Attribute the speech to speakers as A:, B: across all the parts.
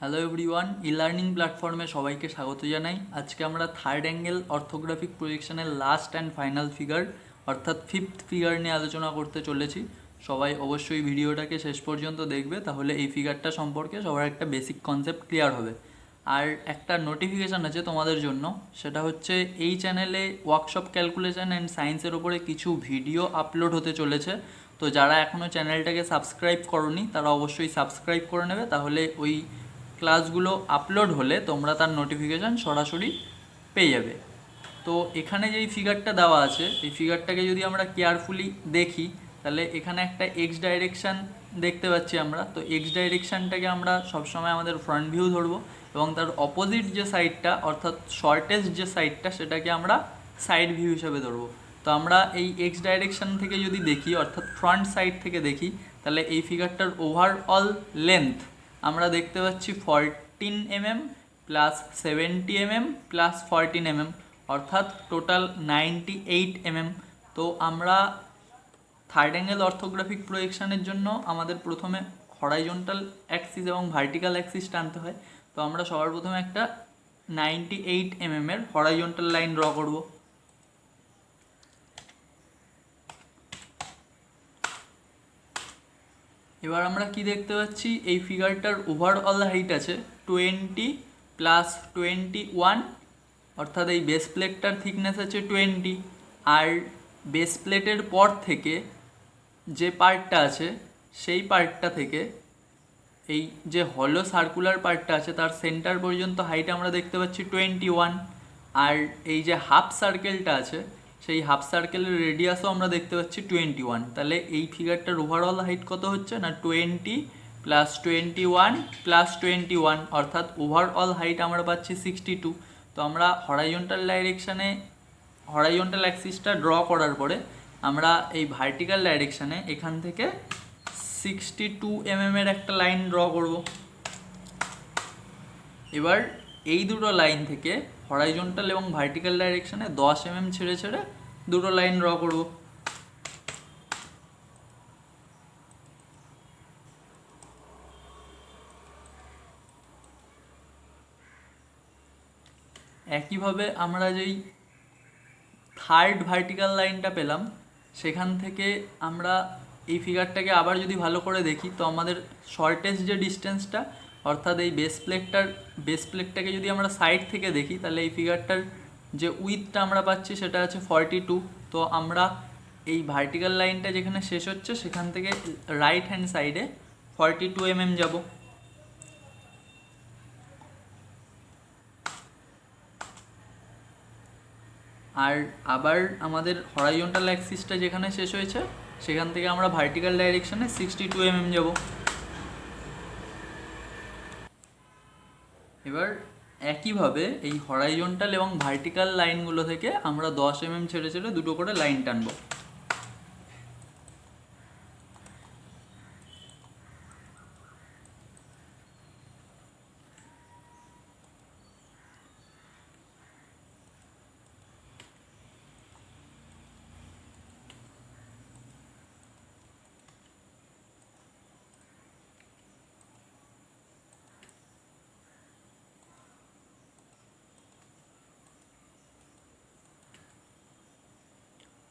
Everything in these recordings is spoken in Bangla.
A: হ্যালো এভরিওয়ান ই লার্নিং প্ল্যাটফর্মে সবাইকে স্বাগত জানাই। আজকে আমরা থার্ড অ্যাঙ্গেল অর্থোগ্রাফিক প্রজেকশনের লাস্ট অ্যান্ড ফাইনাল ফিগার অর্থাৎ ফিফথ ফিগার নিয়ে আলোচনা করতে চলেছি। সবাই অবশ্যই ভিডিওটাকে শেষ পর্যন্ত দেখবে, তাহলে এই ফিগারটা সম্পর্কে সবার একটা বেসিক কনসেপ্ট ক্লিয়ার হবে। আর একটা নোটিফিকেশান আছে তোমাদের জন্য, সেটা হচ্ছে এই চ্যানেলে ওয়ার্কশপ ক্যালকুলেশন অ্যান্ড সায়েন্সের ওপরে কিছু ভিডিও আপলোড হতে চলেছে। তো যারা এখনও চ্যানেলটাকে সাবস্ক্রাইব করনি, তারা অবশ্যই সাবস্ক্রাইব করে নেবে, তাহলে ওই ক্লাসগুলো আপলোড হলে তোমরা তার নোটিফিকেশান সরাসরি পেয়ে যাবে। তো এখানে যেই ফিগারটা দেওয়া আছে, এই ফিগারটাকে যদি আমরা কেয়ারফুলি দেখি, তাহলে এখানে একটা এক্স ডাইরেকশান দেখতে পাচ্ছি আমরা। তো এক্স ডাইরেকশানটাকে আমরা সবসময় আমাদের ফ্রন্ট ভিউ ধরবো এবং তার অপোজিট যে সাইডটা অর্থাৎ শর্টেস্ট যে সাইডটা সেটাকে আমরা সাইড ভিউ হিসেবে ধরবো। তো আমরা এই এক্স ডাইরেকশান থেকে যদি দেখি, অর্থাৎ ফ্রন্ট সাইড থেকে দেখি, তাহলে এই ফিগারটার ওভারঅল লেন্থ আমরা দেখতে পাচ্ছি fourteen mm plus seventy mm plus fourteen mm অর্থাৎ টোটাল নাইনটি এইট এমএম তো আমরা থার্ড অ্যাঙ্গেল অর্থোগ্রাফিক প্রোজেকশানের জন্য আমাদের প্রথমে হরাইজন্টাল অ্যাক্সিস এবং ভার্টিক্যাল অ্যাক্সিস টানতে হয়। তো আমরা সবার প্রথমে একটা নাইনটি এইট এমএমের হরাইজন্টাল লাইন ড্র করব। এবার আমরা কি দেখতে পাচ্ছি? এই ফিগারটার ওভারঅল হাইট আছে টোয়েন্টি প্লাস টোয়েন্টি ওয়ান অর্থাৎ এই বেস প্লেটটার থিকনেস আছে টোয়েন্টি আর বেস প্লেটের পর থেকে যে পার্টটা আছে, সেই পার্টটা থেকে এই যে হলো সার্কুলার পার্টটা আছে, তার সেন্টার পর্যন্ত হাইট আমরা দেখতে পাচ্ছি টোয়েন্টি ওয়ান আর এই যে হাফ সার্কেলটা আছে সেই হাফ সার্কেলের রেডিয়াসও আমরা দেখতে পাচ্ছি টোয়েন্টি ওয়ান তাহলে এই ফিগারটার ওভারঅল হাইট কত হচ্ছে না twenty plus twenty one plus twenty one অর্থাৎ ওভারঅল হাইট আমরা পাচ্ছি সিক্সটি টু তো আমরা হরাইজন্টাল ডাইরেকশানে হরাইজন্টাল অ্যাক্সিসটা ড্র করার পরে আমরা এই ভার্টিক্যাল ডাইরেকশানে এখান থেকে সিক্সটি টু এমএমের একটা লাইন ড্র করব। এবার এই দুটো লাইন থেকে হরাইজন্টাল এবং ভার্টিক্যাল ডাইরেকশানে দশ এমএম ছেড়ে ছেড়ে দুটো লাইন ড্র করব। একইভাবে আমরা যেই থার্ড ভার্টিক্যাল লাইনটা পেলাম, সেখান থেকে আমরা এই ফিগারটাকে আবার যদি ভালো করে দেখি, তো আমাদের শর্টেস্ট যে ডিস্টেন্সটা অর্থাৎ এই বেস প্লেটটার বেস প্লেটটাকে যদি আমরা সাইড থেকে দেখি, তাহলে এই ফিগারটার যে উইথটা আমরা পাচ্ছি, সেটা আছে ফর্টি টু তো আমরা এই ভার্টিক্যাল লাইনটা যেখানে শেষ হচ্ছে, সেখান থেকে রাইট হ্যান্ড সাইডে ফর্টি টু এমএম যাব। আর আবার আমাদের হরাইজন্টাল অ্যাক্সিসটা যেখানে শেষ হয়েছে, সেখান থেকে আমরা ভার্টিক্যাল ডাইরেকশনে সিক্সটি টু এমএম যাব। এবার একইভাবে এই হরাইজন্টাল এবং ভার্টিক্যাল লাইনগুলো থেকে আমরা দশ এমএম ছেড়ে ছেড়ে দুটো করে লাইন টানবো।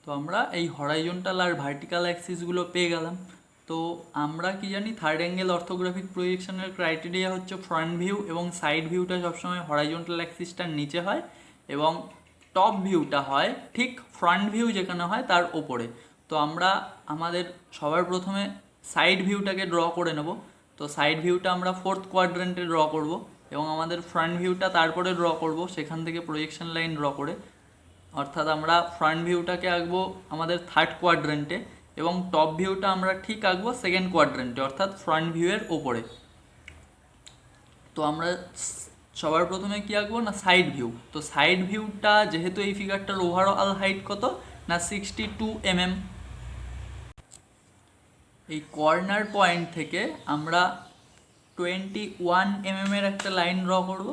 A: তো আমরা এই হরাইজন্টাল আর ভার্টিক্যাল অ্যাক্সিসগুলো পেয়ে গেলাম। তো আমরা কি জানি থার্ড অ্যাঙ্গেল অর্থোগ্রাফিক প্রজেকশনের ক্রাইটেরিয়া হচ্ছে ফ্রন্ট ভিউ এবং সাইড ভিউটা সবসময় হরাইজন্টাল অ্যাক্সিসটার নিচে হয় এবং টপ ভিউটা হয় ঠিক ফ্রন্ট ভিউ যেখানে হয় তার ওপরে। তো আমরা আমাদের সবার প্রথমে সাইড ভিউটাকে ড্র করে নেব। তো সাইড ভিউটা আমরা ফোর্থ কোয়াড্রেন্টে ড্র করব এবং আমাদের ফ্রন্ট ভিউটা তারপরে ড্র করব, সেখান থেকে প্রজেকশন লাইন ড্র করে। অর্থাৎ আমরা ফ্রন্ট ভিউটাকে আঁকবো আমাদের থার্ড কোয়াড্রেন্টে এবং টপ ভিউটা আমরা ঠিক আঁকবো সেকেন্ড কোয়াড্রেন্টে অর্থাৎ ফ্রন্ট ভিউয়ের ওপরে তো আমরা সবার প্রথমে কি আঁকবো না সাইড ভিউ তো সাইড ভিউটা যেহেতু এই ফিগারটার ওভারঅল হাইট কত? না সিক্সটি টু এমএম এই কর্নার পয়েন্ট থেকে আমরা টোয়েন্টি ওয়ান এমএমের একটা লাইন ড্র করব।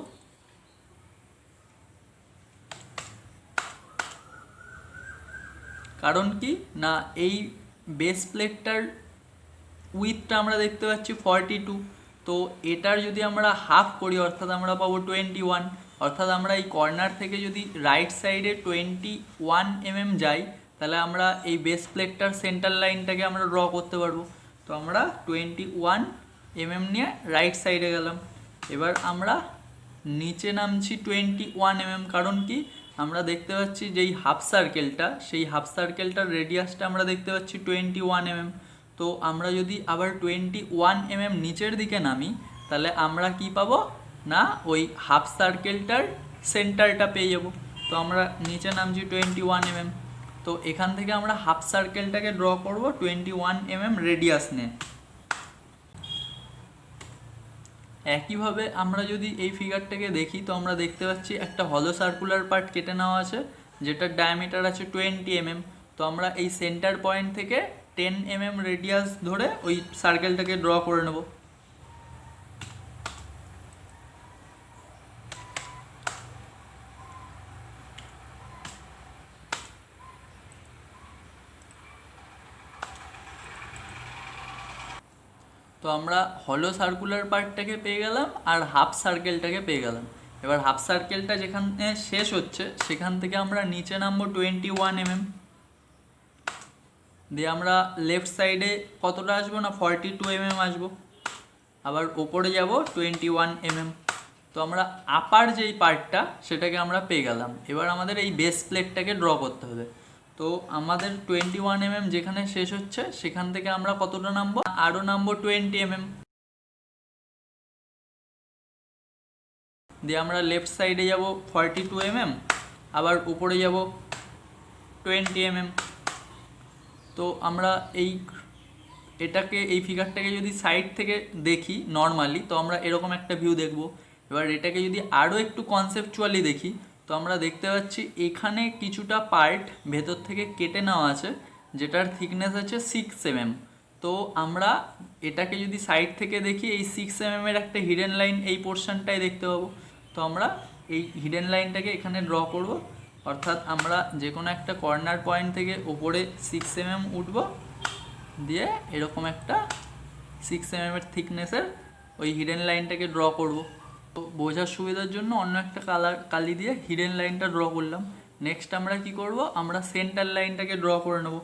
A: কারণ কি? না, এই বেস প্লেটটার উইথটা আমরা দেখতে পাচ্ছি ফর্টি টু তো এটার যদি আমরা হাফ করি, অর্থাৎ আমরা পাবো টোয়েন্টি ওয়ান অর্থাৎ আমরা এই কর্নার থেকে যদি রাইট সাইডে টোয়েন্টি ওয়ান এমএম যাই, তাহলে আমরা এই বেস প্লেটটার সেন্টার লাইনটাকে আমরা ড্র করতে পারব। তো আমরা টোয়েন্টি ওয়ান এমএম নিয়ে রাইট সাইডে গেলাম। এবার আমরা নিচে নামছি টোয়েন্টি ওয়ান এমএম কারণ কি? আমরা দেখতে পাচ্ছি যেই হাফ সার্কেলটা, সেই হাফ সার্কেলটার রেডিয়াসটা আমরা দেখতে পাচ্ছি টোয়েন্টি ওয়ান এমএম তো আমরা যদি আবার টোয়েন্টি ওয়ান এমএম নিচের দিকে নামি, তাহলে আমরা কি পাবো? না, ওই হাফ সার্কেলটার সেন্টারটা পেয়ে যাব। তো আমরা নিচে নামছি টোয়েন্টি ওয়ান এমএম তো এখান থেকে আমরা হাফ সার্কেলটাকে ড্র করব টোয়েন্টি ওয়ান এমএম রেডিয়াস নিয়ে। একইভাবে আমরা যদি এই ফিগারটাকে দেখি, তো আমরা দেখতে পাচ্ছি একটা হলো সার্কুলার পার্ট কেটে নেওয়া আছে, যেটার ডায়ামিটার আছে টোয়েন্টি এমএম তো আমরা এই সেন্টার পয়েন্ট থেকে টেন এমএম রেডিয়াস ধরে ওই সার্কেলটাকে ড্র করে নেব। আমরা হলো সার্কুলার পার্টটাকে পেয়ে গেলাম আর হাফ সার্কেলটাকে পেয়ে গেলাম। এবার হাফ সার্কেলটা যেখানে শেষ হচ্ছে, সেখান থেকে আমরা নিচে নামবো টোয়েন্টি ওয়ান এমএম দিয়ে আমরা লেফট সাইডে কতটা আসব না ফর্টি টু এমএম আসব। আবার ওপরে যাব টোয়েন্টি ওয়ান এমএম তো আমরা আপার যেই পার্টটা সেটাকে আমরা পেয়ে গেলাম। এবার আমাদের এই বেস প্লেটটাকে ড্র করতে হবে। তো আমাদের টোয়েন্টি ওয়ান এমএম যেখানে শেষ হচ্ছে, সেখান থেকে আমরা কতটা নামবো? আরও নামবো টোয়েন্টি এমএম দিয়ে আমরা লেফট সাইডে যাব ফর্টি টু এমএম আবার উপরে যাব টোয়েন্টি এমএম তো আমরা এই এটাকে, এই ফিগারটাকে যদি সাইড থেকে দেখি নর্মালি তো আমরা এরকম একটা ভিউ দেখব। এবার এটাকে যদি আরও একটু কনসেপচুয়ালি দেখি তো আমরা দেখতে পাচ্ছি এখানে কিছুটা পার্ট ভেতর থেকে কেটে নেওয়া আছে, যেটার থিকনেস আছে সিক্স এমএম তো আমরা এটাকে যদি সাইড থেকে দেখি, এই সিক্স এমএম এর একটা হিডেন লাইন এই পোর্শনটাই দেখতে পাবো। তো আমরা এই হিডেন লাইনটাকে এখানে ড্র করব। অর্থাৎ আমরা যে কোনো একটা কর্নার পয়েন্ট থেকে ওপরে সিক্স এমএম উঠবো, দিয়ে এরকম একটা সিক্স এমএম এর থিকনেসের ওই হিডেন লাইনটাকে ড্র করব। বোঝার সুবিধার জন্য অন্য একটা কালার, কালি দিয়ে হিডেন লাইনটা ড্র করলাম। নেক্সট আমরা কি করব? আমরা সেন্টার লাইনটাকে ড্র করে নেব।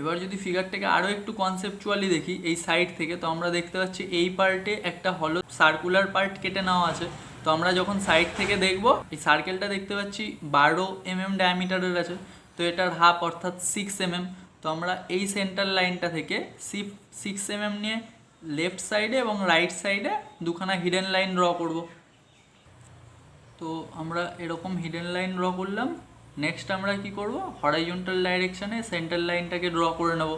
A: এবার যদি ফিগারটাকে আরও একটু কনসেপচুয়ালি দেখি, এই সাইড থেকে, তো আমরা দেখতে পাচ্ছি এই পার্টে একটা হলো সার্কুলার পার্ট কেটে নেওয়া আছে। তো আমরা যখন সাইড থেকে দেখব, এই সার্কেলটা দেখতে পাচ্ছি বারো এম এম ডায়ামিটারের আছে। তো এটার হাফ অর্থাৎ সিক্স এমএম তো আমরা এই সেন্টার লাইনটা থেকে সিপ সিক্স এমএম নিয়ে লেফট সাইডে এবং রাইট সাইডে দুখানা হিডেন লাইন ড্র করব। তো আমরা এরকম হিডেন লাইন ড্র করলাম। নেক্সট আমরা কি করব? হরাইজন্টাল ডাইরেকশানে সেন্টার লাইনটাকে ড্র করে নেব।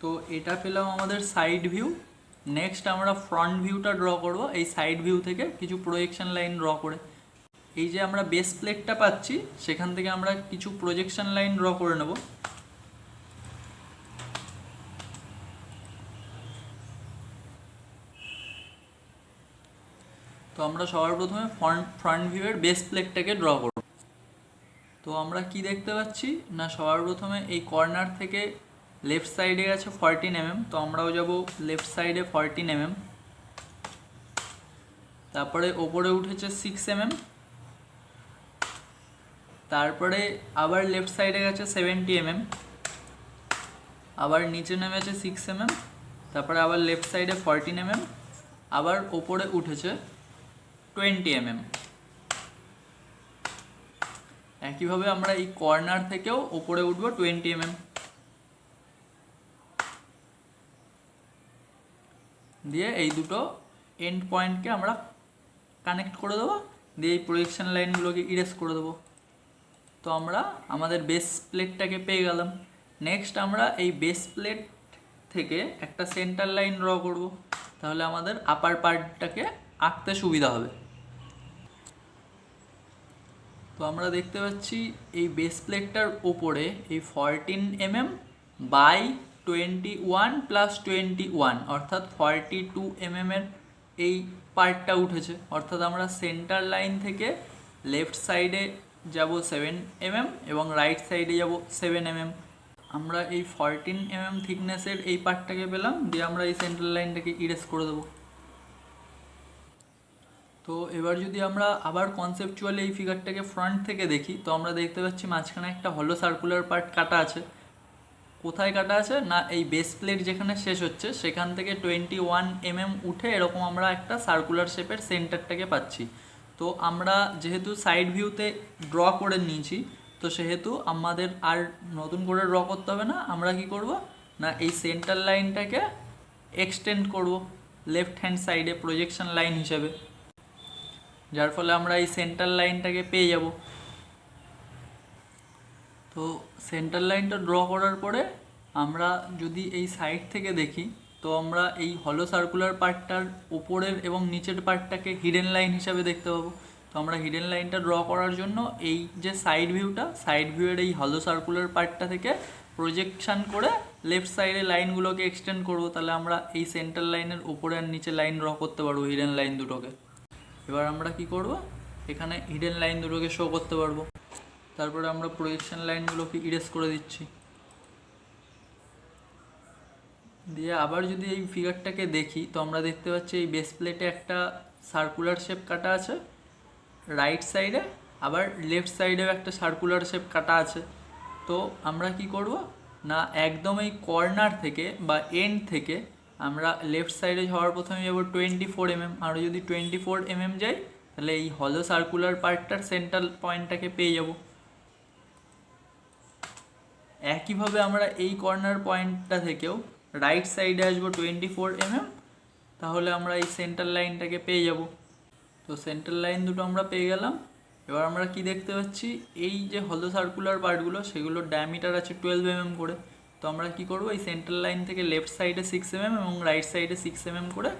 A: তো এটা পেলাম আমাদের সাইড ভিউ নেক্সট আমরা ফ্রন্ট ভিউটা ড্র করব। এই সাইড ভিউ থেকে কিছু প্রজেকশন লাইন ড্র করে। এই যে আমরা বেস প্লেটটা পাচ্ছি, সেখান থেকে আমরা কিছু প্রজেকশন লাইন ড্র করে নেব। তো আমরা সবার প্রথমে ফ্রন্ট ফ্রন্ট ভিউয়ের বেস প্লেটটাকে ড্র করব। তো আমরা কি দেখতে পাচ্ছি? না, সবার প্রথমে এই কর্নার থেকে লেফট সাইডে আছে ফরটিন এমএম তো আমরাও যাব লেফট সাইডে ফরটিন এমএম তারপরে ওপরে উঠেছে সিক্স এমএম তারপরে আবার লেফট সাইডে গেছে সেভেন্টি এমএম আবার নিচে নেমেছে সিক্স এমএম তারপরে আবার লেফট সাইডে ফরটিন এমএম আবার ওপরে উঠেছে টোয়েন্টি এমএম একইভাবে আমরা এই কর্নার থেকেও ওপরে উঠবো টোয়েন্টি এমএম দিয়ে এই দুটো এন্ড পয়েন্টকে আমরা কানেক্ট করে দেবো। দিয়ে এই প্রজেকশন লাইনগুলোকে ইরেজ করে দেবো। তো আমরা আমাদের বেস প্লেটটাকে পেয়ে গেলাম। নেক্সট আমরা এই বেস প্লেট থেকে একটা সেন্টার লাইন ড্র করব। তাহলে আমাদের আপার পার্টটাকে আঁকতে সুবিধা হবে। তো আমরা দেখতে পাচ্ছি এই বেস প্লেটটার ওপরে এই fourteen mm by twenty one plus twenty one অর্থাৎ ফর্টি টু এমএমের এই পার্টটা উঠেছে। অর্থাৎ আমরা সেন্টার লাইন থেকে লেফট সাইডে যাব সেভেন এমএম এবং রাইট সাইডে যাব সেভেন এমএম আমরা এই ফরটিন এমএম থিকনেসের এই পার্টটাকে পেলাম, দিয়ে আমরা এই সেন্ট্রাল লাইনটাকে ইরেজ করে দেবো। তো এবার যদি আমরা আবার কনসেপচুয়ালি এই ফিগারটাকে ফ্রন্ট থেকে দেখি, তো আমরা দেখতে পাচ্ছি মাঝখানে একটা হলো সার্কুলার পার্ট কাটা আছে। কোথায় কাটা আছে? না, এই বেস প্লেট যেখানে শেষ হচ্ছে, সেখান থেকে টোয়েন্টি ওয়ান এমএম উঠে এরকম আমরা একটা সার্কুলার শেপের সেন্টারটাকে পাচ্ছি। তো আমরা যেহেতু সাইড ভিউতে ড্র করে নিয়েছি, তো সেহেতু আমাদের আর নতুন করে ড্র করতে হবে না। আমরা কি করব? না, এই সেন্টার লাইনটাকে এক্সটেন্ড করব লেফট হ্যান্ড সাইডে প্রজেকশন লাইন হিসেবে। যার ফলে আমরা এই সেন্টার লাইনটাকে পেয়ে যাব। তো সেন্টার লাইনটা ড্র করার পরে আমরা যদি এই সাইড থেকে দেখি তো আমরা এই হলো সার্কুলার পার্টটার উপরের এবং নিচের পার্টটাকে হিডেন লাইন হিসাবে দেখতে পাবো। তো আমরা হিডেন লাইনটা ড্র করার জন্য এই যে সাইড ভিউটা সাইড ভিউয়ের এই হলো সার্কুলার পার্টটা থেকে প্রজেকশন করে লেফট সাইডে লাইনগুলোকে এক্সটেন্ড করব। তাহলে আমরা এই সেন্টার লাইনের উপরে আর নিচে লাইন ড্র করতে পারব হিডেন লাইন দুটোকে। এবার আমরা কি করব? এখানে হিডেন লাইন দুটোকে শো করতে পারব। তারপরে আমরা প্রজেকশন লাইনগুলোকে ইরেজ করে দিচ্ছি। দিয়ে আবার যদি এই ফিগারটাকে দেখি, তো আমরা দেখতে পাচ্ছি এই বেস প্লেটে একটা সার্কুলার শেপ কাটা আছে। রাইট সাইডে আবার লেফট সাইডেও একটা সার্কুলার শেপ কাটা আছে। তো আমরা কি করব? না, একদম এই কর্নার থেকে বা এন্ড থেকে আমরা লেফট সাইডে যাওয়ার প্রথমে যাব টোয়েন্টি ফোর এমএম আরও যদি টোয়েন্টি ফোর এমএম যাই, তাহলে এই হলো সার্কুলার পার্টটার সেন্ট্রাল পয়েন্টটাকে পেয়ে যাব। একইভাবে আমরা এই কর্নার পয়েন্টটা থেকেও রাইট সাইডে আসব টোয়েন্টি ফোর এমএম তাহলে আমরা এই সেন্টার লাইনটাকে পেয়ে যাব। তো সেন্টার লাইন দুটো আমরা পেয়ে গেলাম। এবার আমরা কি দেখতে পাচ্ছি? এই যে হলো সার্কুলার পার্টগুলো সেগুলোর ডায়ামিটার আছে টুয়েলভ এমএম করে। তো আমরা কি করব? এই সেন্টার লাইন থেকে লেফট সাইডে সিক্স এমএম এবং রাইট সাইডে সিক্স এমএম করে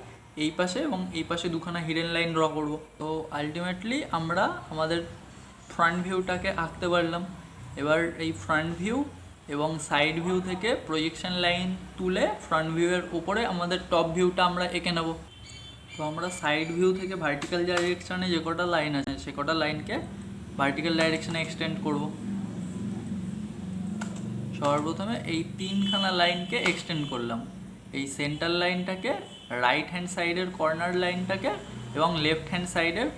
A: এই পাশে এবং এই পাশে দুখানা হিডেন লাইন ড্র করব। তো আলটিমেটলি আমরা আমাদের ফ্রন্ট ভিউটাকে আঁকতে পারলাম। এবার এই ফ্রন্ট ভিউ এবং সাইড ভিউ থেকে প্রজেকশন লাইন তুলে ফ্রন্ট ভিউয়ের উপরে আমাদের টপ ভিউটা আমরা এঁকে নেব। তো আমরা সাইড ভিউ থেকে ভার্টিক্যাল ডাইরেকশানে যে কটা লাইন আছে, সে কটা লাইনকে ভার্টিক্যাল ডাইরেকশানে এক্সটেন্ড করব। সবার প্রথমে এই তিনখানা লাইনকে এক্সটেন্ড করলাম। এই সেন্টার লাইনটাকে রাইট হ্যান্ড সাইডের কর্নার লাইনটাকে এবং লেফট হ্যান্ড সাইডের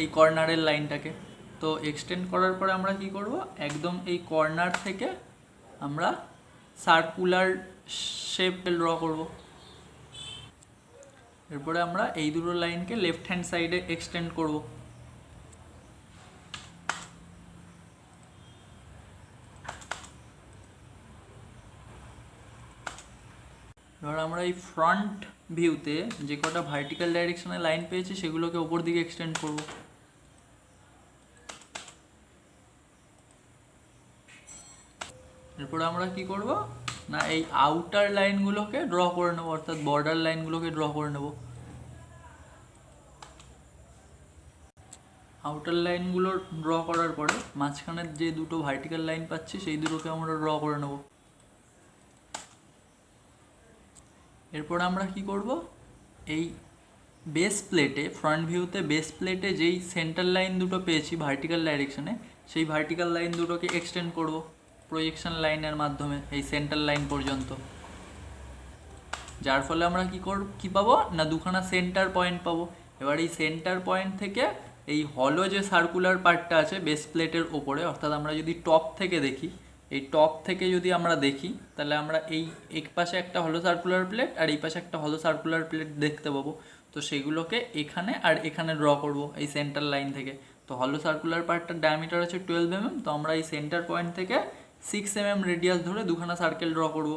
A: এই কর্নারের লাইনটাকে তো এক্সটেন্ড করার পরে আমরা কি করব? একদম এই কর্নার থেকে আমরা সার্কুলার শেপ ড্র করব। এরপরে আমরা এই দুটো লাইনকে লেফট হ্যান্ড সাইডে এক্সটেন্ড করব। এবার আমরা এই ফ্রন্ট ভিউতে যে কটা ভার্টিক্যাল ডাইরেকশনে লাইন পেয়েছি, সেগুলোকে ওপর দিকে এক্সটেন্ড করব। এরপরে আমরা কি করব? না, এই আউটার লাইনগুলোকে ড্র করে নেব, অর্থাৎ বর্ডার লাইনগুলোকে ড্র করে নেব। আউটার লাইনগুলো ড্র করার পরে মাঝখানের যে দুটো ভার্টিক্যাল লাইন পাচ্ছি, সেই দুটোকে আমরা ড্র করে নেব। এরপর আমরা কি করব? এই বেস প্লেটে ফ্রন্ট ভিউতে বেস প্লেটে যেই সেন্টার লাইন দুটো পেয়েছি ভার্টিক্যাল ডাইরেকশনে সেই ভার্টিক্যাল লাইন দুটোকে এক্সটেন্ড করব। প্রজেকশন লাইনের মাধ্যমে, এই সেন্টার লাইন পর্যন্ত। যার ফলে আমরা কি করব, কি পাবো? না, দুখানা সেন্টার পয়েন্ট পাবো। এবার এই সেন্টার পয়েন্ট থেকে এই হলো যে সার্কুলার পার্টটা আছে বেস প্লেটের ওপরে, অর্থাৎ আমরা যদি টপ থেকে দেখি, এই টপ থেকে যদি আমরা দেখি, তাহলে আমরা এই এক পাশে একটা হলো সার্কুলার প্লেট আর এই পাশে একটা হলো সার্কুলার প্লেট দেখতে পাবো। তো সেগুলোকে এখানে আর এখানে ড্র করব, এই সেন্টার লাইন থেকে। তো হলো সার্কুলার পার্টটার ডায়ামিটার আছে টুয়েলভ এমএম তো আমরা এই সেন্টার পয়েন্ট থেকে সিক্স এমএম রেডিয়াস ধরে দুখানা সার্কেল ড্র করব।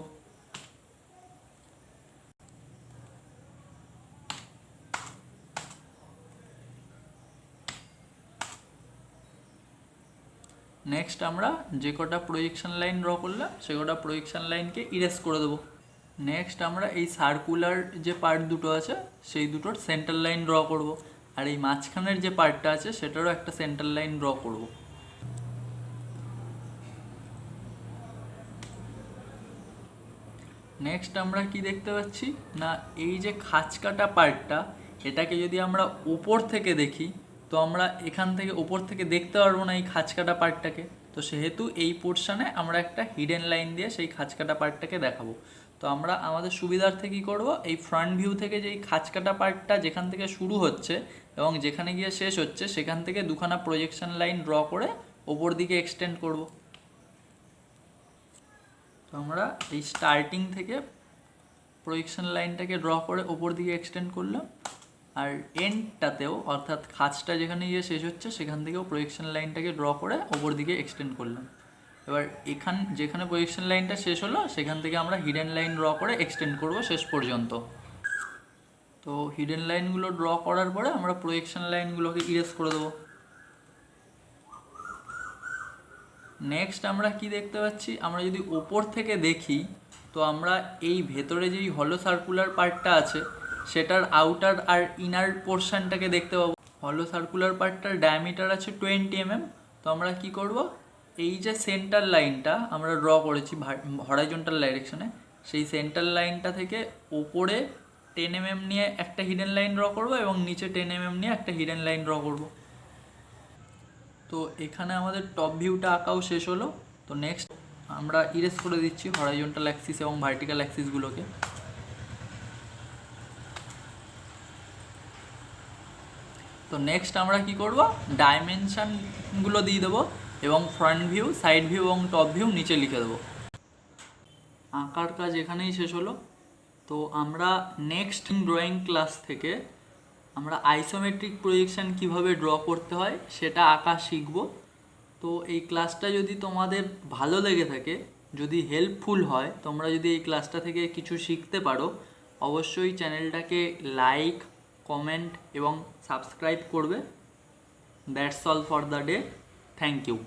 A: নেক্সট আমরা যে কটা প্রজেকশন লাইন ড্র করলাম, সে কটা প্রজেকশন লাইনকে ইরেজ করে দেবো। নেক্সট আমরা এই সার্কুলার যে পার্ট দুটো আছে, সেই দুটোর সেন্টার লাইন ড্র করব। আর এই মাঝখানের যে পার্টটা আছে, সেটারও একটা সেন্টার লাইন ড্র করব। নেক্সট আমরা কি দেখতে পাচ্ছি? না, এই যে কাটা পার্টটা এটাকে যদি আমরা উপর থেকে দেখি, তো আমরা এখান থেকে ওপর থেকে দেখতে পারব না এই খাঁচকাটা পার্টটাকে তো সেহেতু এই পোর্শনে আমরা একটা হিডেন লাইন দিয়ে সেই খাঁচকাটা পার্টটাকে দেখাবো। তো আমরা আমাদের সুবিধার্থে কী করব? এই ফ্রন্ট ভিউ থেকে যে এই খাঁচকাটা পার্টটা যেখান থেকে শুরু হচ্ছে এবং যেখানে গিয়ে শেষ হচ্ছে, সেখান থেকে দুখানা প্রজেকশন লাইন ড্র করে ওপর দিকে এক্সটেন্ড করব। তো আমরা এই স্টার্টিং থেকে প্রজেকশন লাইনটাকে ড্র করে ওপর দিকে এক্সটেন্ড করলাম আর এন্ডটাতেও অর্থাৎ খাঁচটা যেখানে গিয়ে শেষ হচ্ছে, সেখান থেকেও প্রজেকশন লাইনটাকে ড্র করে ওপর দিকে এক্সটেন্ড করলাম। এবার এখান, যেখানে প্রজেকশন লাইনটা শেষ হলো, সেখান থেকে আমরা হিডেন লাইন ড্র করে এক্সটেন্ড করব শেষ পর্যন্ত। তো হিডেন লাইনগুলো ড্র করার পরে আমরা প্রজেকশন লাইনগুলোকে ইরেজ করে দেবো। নেক্সট আমরা কি দেখতে পাচ্ছি? আমরা যদি ওপর থেকে দেখি, তো আমরা এই ভেতরে যেই হলো সার্কুলার পার্টটা আছে, সেটার আউটার আর ইনার পোর্শনটাকে দেখতে পাবো। হলো সার্কুলার পার্টটার ডায়ামিটার আছে টোয়েন্টি এমএম তো আমরা কি করব? এই যে সেন্টার লাইনটা আমরা ড্র করেছি হরাইজন্টাল ডাইরেকশনে সেই সেন্টার লাইনটা থেকে ওপরে টেন এমএম নিয়ে একটা হিডেন লাইন ড্র করব এবং নিচে টেন এমএম নিয়ে একটা হিডেন লাইন ড্র করব। তো এখানে আমাদের টপ ভিউটা আঁকাও শেষ হলো। তো নেক্সট আমরা ইরেজ করে দিচ্ছি হরাইজন্টাল অ্যাক্সিস এবং ভার্টিক্যাল অ্যাক্সিসগুলোকে তো নেক্সট আমরা কি করব? ডাইমেনশানগুলো দিয়ে দেবো এবং ফ্রন্ট ভিউ সাইড ভিউ এবং টপ ভিউ নিচে লিখে দেবো। আঁকার কাজ এখানেই শেষ হলো। তো আমরা নেক্সট ড্রয়িং ক্লাস থেকে আমরা আইসোমেট্রিক প্রজেকশন কীভাবে ড্র করতে হয় সেটা আঁকা শিখব। তো এই ক্লাসটা যদি তোমাদের ভালো লেগে থাকে, যদি হেল্পফুল হয়, তোমরা যদি এই ক্লাসটা থেকে কিছু শিখতে পারো, অবশ্যই চ্যানেলটাকে লাইক কমেন্ট এবং সাবস্ক্রাইব করবে। That's all for the day thank you